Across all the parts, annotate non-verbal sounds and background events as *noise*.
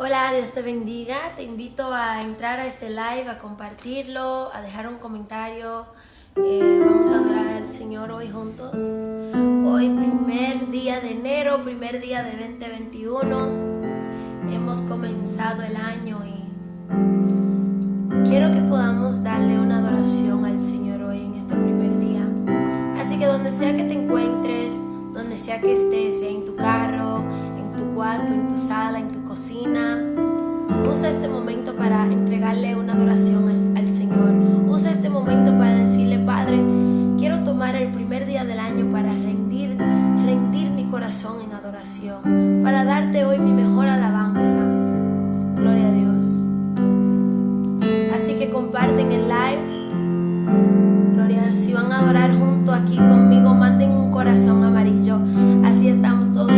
Hola, Dios te bendiga. Te invito a entrar a este live, a compartirlo, a dejar un comentario. Eh, vamos a adorar al Señor hoy juntos. Hoy primer día de enero, primer día de 2021. Hemos comenzado el año y quiero que podamos darle una adoración al Señor hoy en este primer día. Así que donde sea que te encuentres, donde sea que estés, en tu carro, cuarto, en tu sala, en tu cocina, usa este momento para entregarle una adoración al Señor. Usa este momento para decirle, Padre, quiero tomar el primer día del año para rendir, rendir mi corazón en adoración, para darte hoy mi mejor alabanza. Gloria a Dios. Así que comparten el live. Gloria a Dios. Si van a adorar junto aquí conmigo, manden un corazón amarillo. Así estamos todos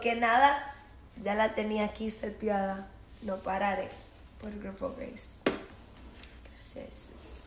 que nada, ya la tenía aquí seteada. No pararé por Grupo Gracias.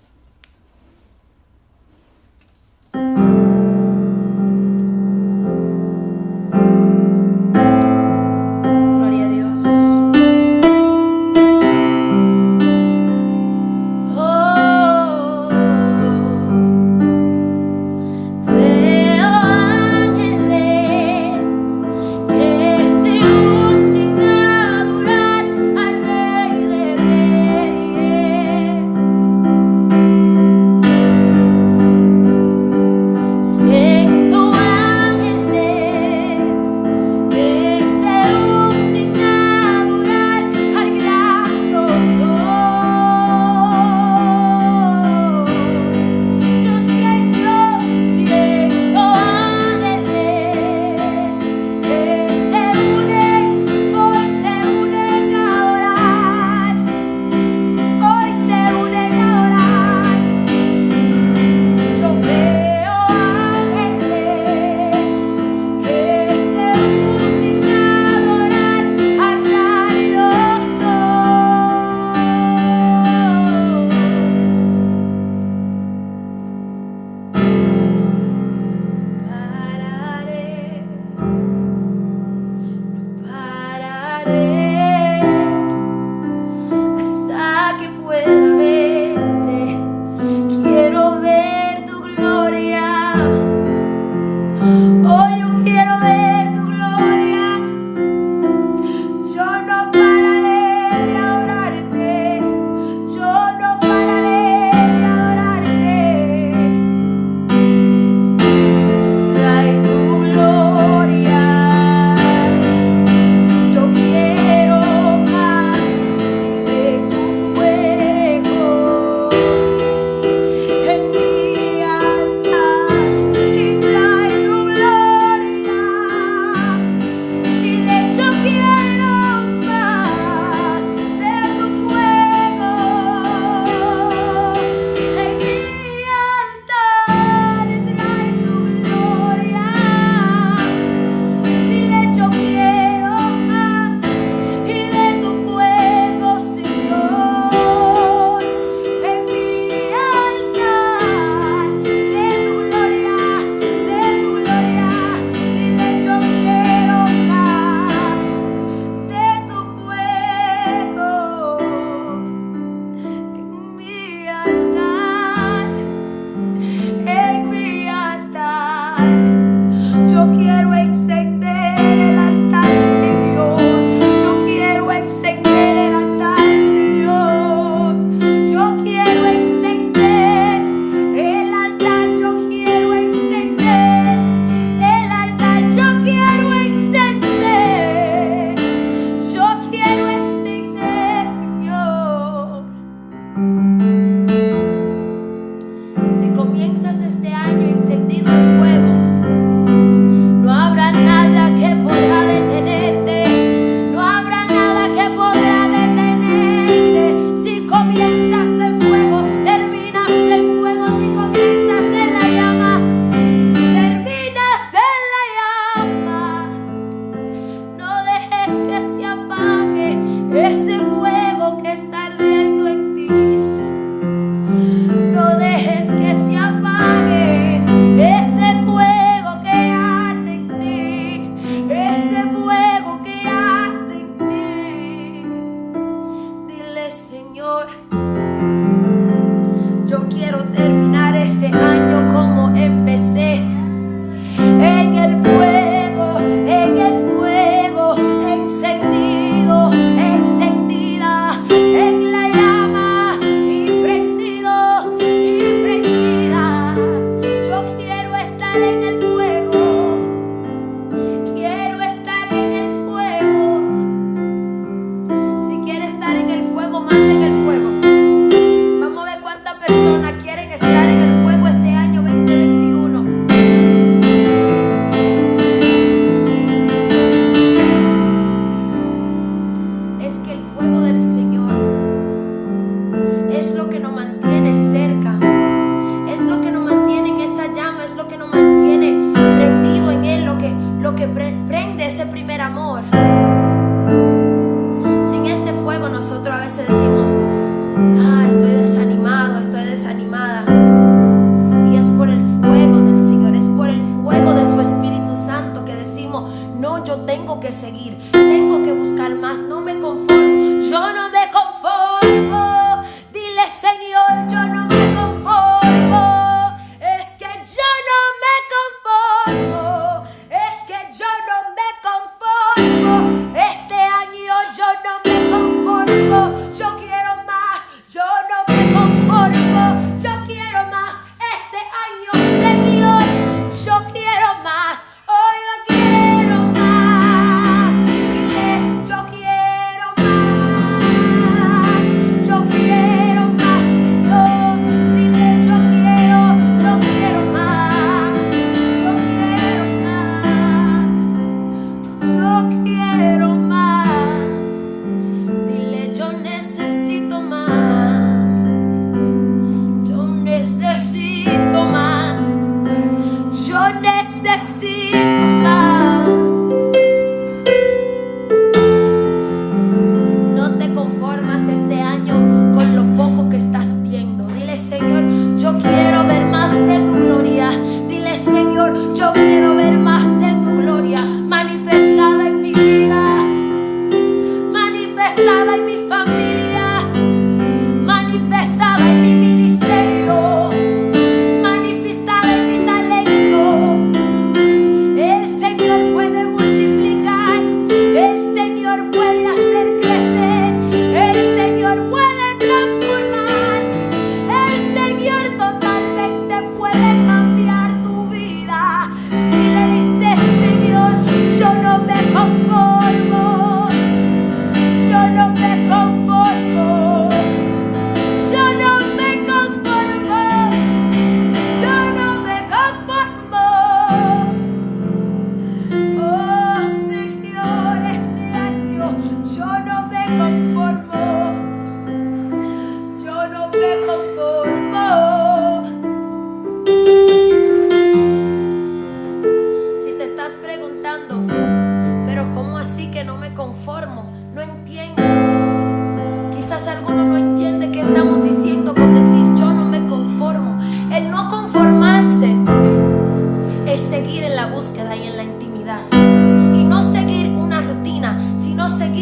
yo tengo que seguir, tengo que buscar más, no me conformo, yo no me conformo.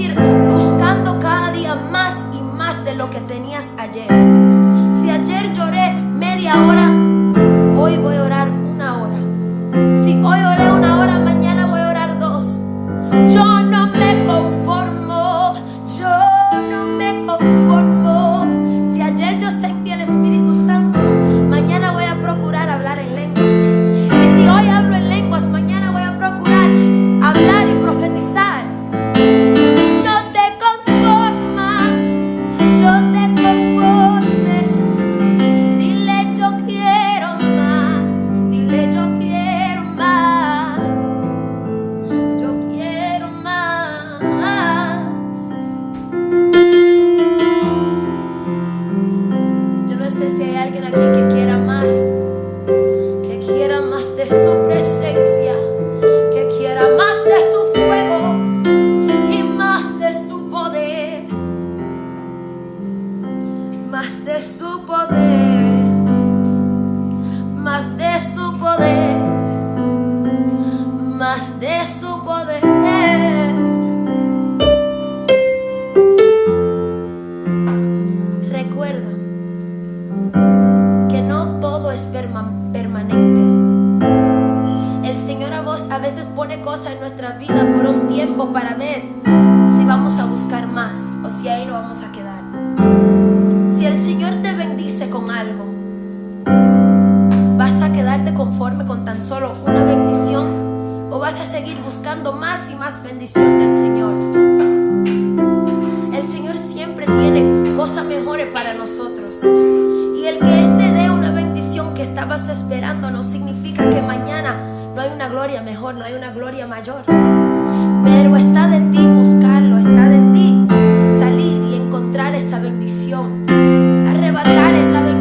buscando cada día más y más de lo que tenías ayer. si hay alguien aquí que quiera más. seguir buscando más y más bendición del Señor. El Señor siempre tiene cosas mejores para nosotros. Y el que Él te dé una bendición que estabas esperando no significa que mañana no hay una gloria mejor, no hay una gloria mayor. Pero está de ti buscarlo, está de ti salir y encontrar esa bendición, arrebatar esa bendición.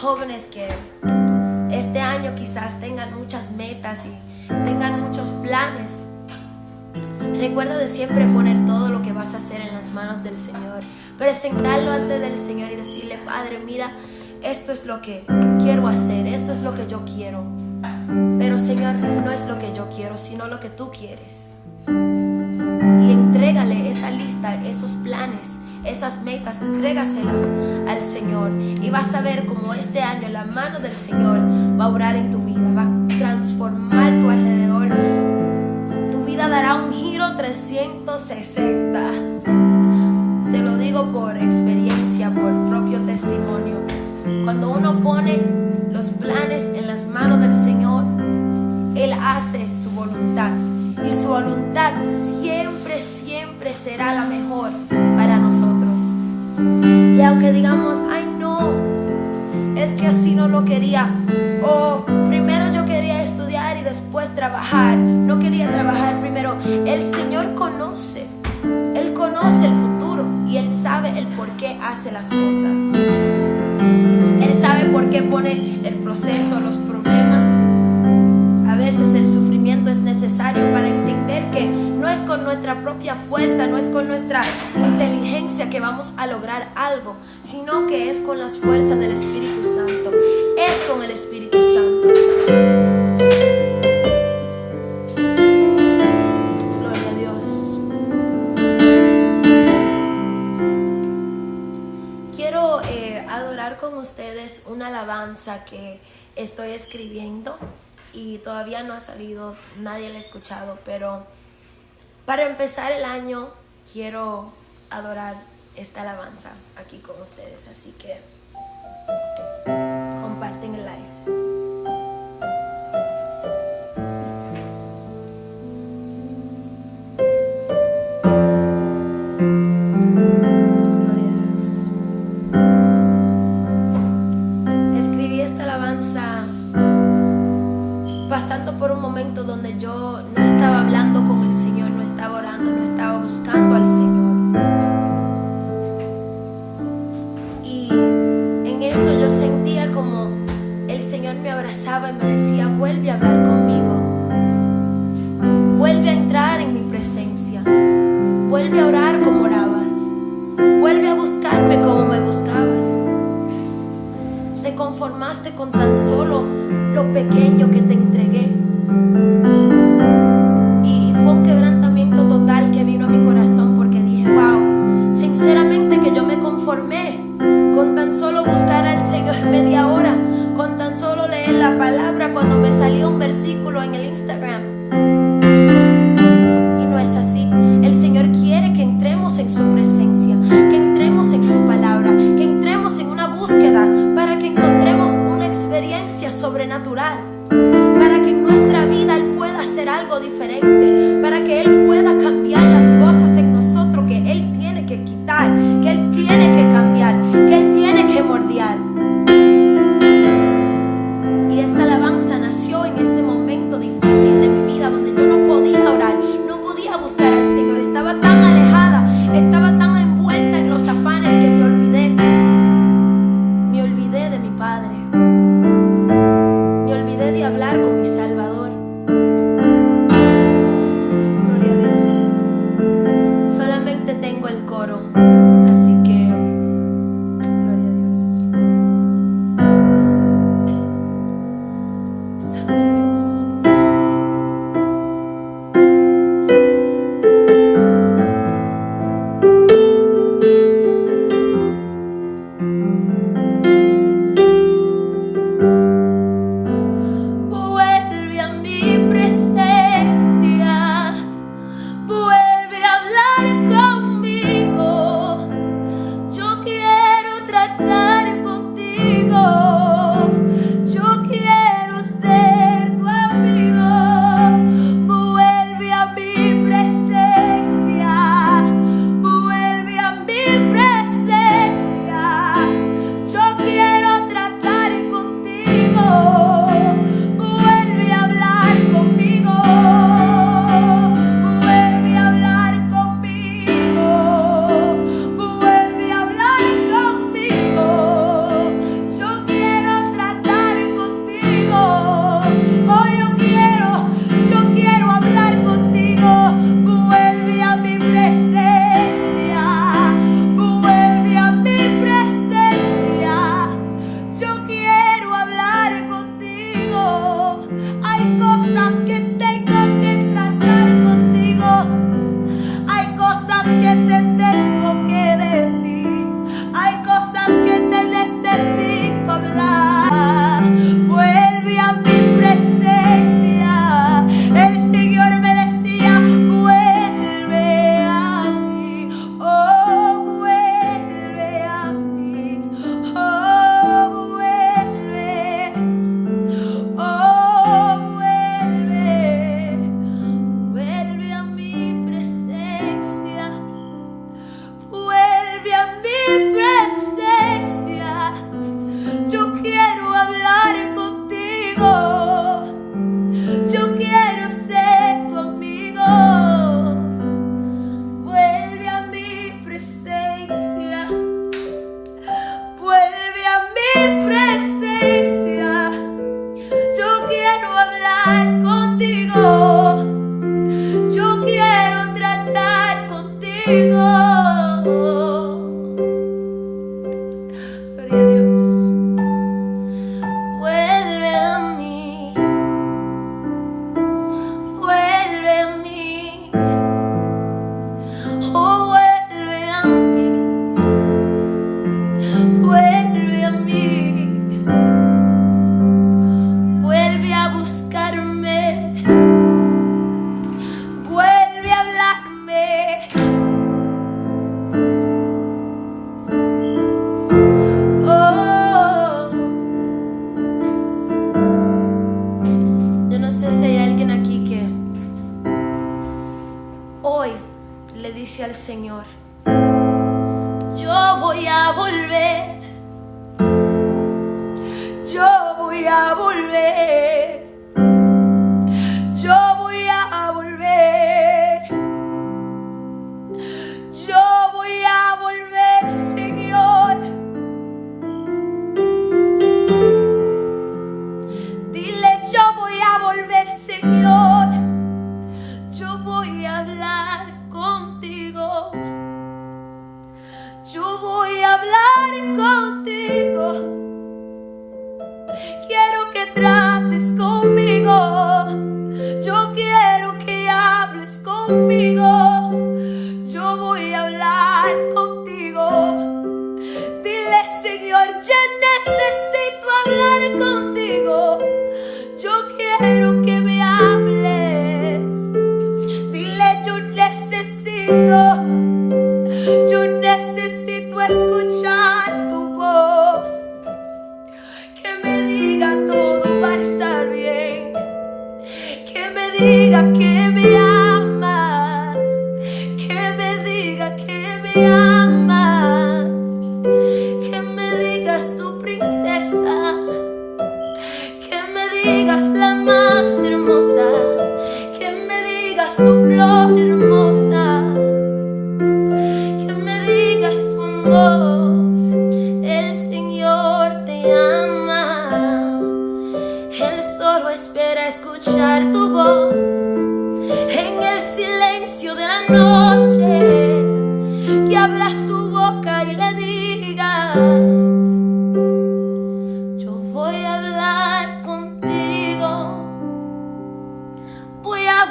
Jóvenes que este año quizás tengan muchas metas y tengan muchos planes, recuerda de siempre poner todo lo que vas a hacer en las manos del Señor, presentarlo ante del Señor y decirle, Padre, mira, esto es lo que quiero hacer, esto es lo que yo quiero. Pero Señor, no es lo que yo quiero, sino lo que tú quieres. Y entrégale esa lista, esos planes, esas metas, entrégaselas al Señor. Y vas a ver cómo este año la mano del Señor va a obrar en tu vida, va a transformar tu alrededor. Tu vida dará un giro 360. Te lo digo por experiencia, por propio testimonio. Cuando uno pone los planes en las manos del Señor, Él hace su voluntad. Y su voluntad siempre, siempre será la mejor. Y aunque digamos, ay no, es que así no lo quería. O primero yo quería estudiar y después trabajar. No quería trabajar primero. El Señor conoce. Él conoce el futuro y Él sabe el por qué hace las cosas por qué pone el proceso, los problemas. A veces el es necesario para entender que no es con nuestra propia fuerza, no es con nuestra inteligencia que vamos a lograr algo, sino que es con las fuerzas del Espíritu Santo. Es con el Espíritu Santo. ustedes una alabanza que estoy escribiendo y todavía no ha salido, nadie la ha escuchado, pero para empezar el año quiero adorar esta alabanza aquí con ustedes, así que donde yo no estaba hablando con el Señor, no estaba orando, no estaba buscando al Señor. Y en eso yo sentía como el Señor me abrazaba y me decía, vuelve a hablar conmigo. Vuelve a entrar en mi presencia. Vuelve a orar como orabas. Vuelve a buscarme como me buscabas. Te conformaste con tan solo pequeño que te entregué.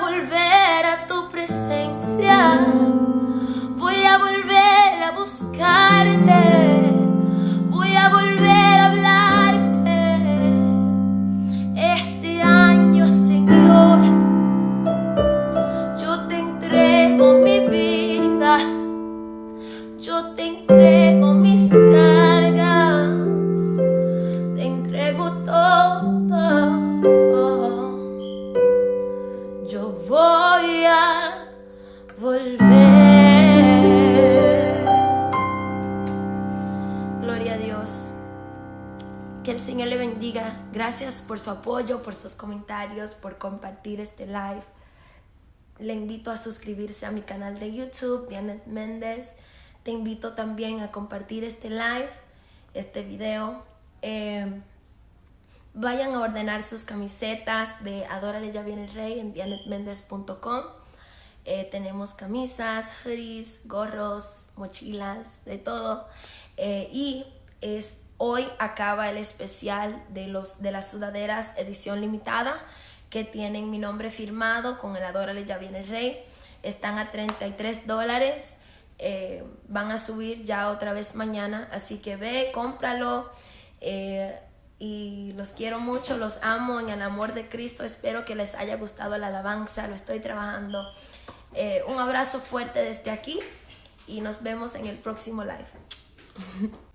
Por su apoyo, por sus comentarios, por compartir este live. Le invito a suscribirse a mi canal de YouTube, Janet Méndez. Te invito también a compartir este live, este video. Eh, vayan a ordenar sus camisetas de Adórale Ya Viene el Rey en janetmendez.com. Eh, tenemos camisas, hoodies, gorros, mochilas, de todo. Eh, y es Hoy acaba el especial de, los, de las sudaderas edición limitada que tienen mi nombre firmado con el Adórale Ya Viene el Rey. Están a 33 dólares. Eh, van a subir ya otra vez mañana. Así que ve, cómpralo. Eh, y los quiero mucho, los amo en el amor de Cristo. Espero que les haya gustado la alabanza. Lo estoy trabajando. Eh, un abrazo fuerte desde aquí y nos vemos en el próximo live. *laughs*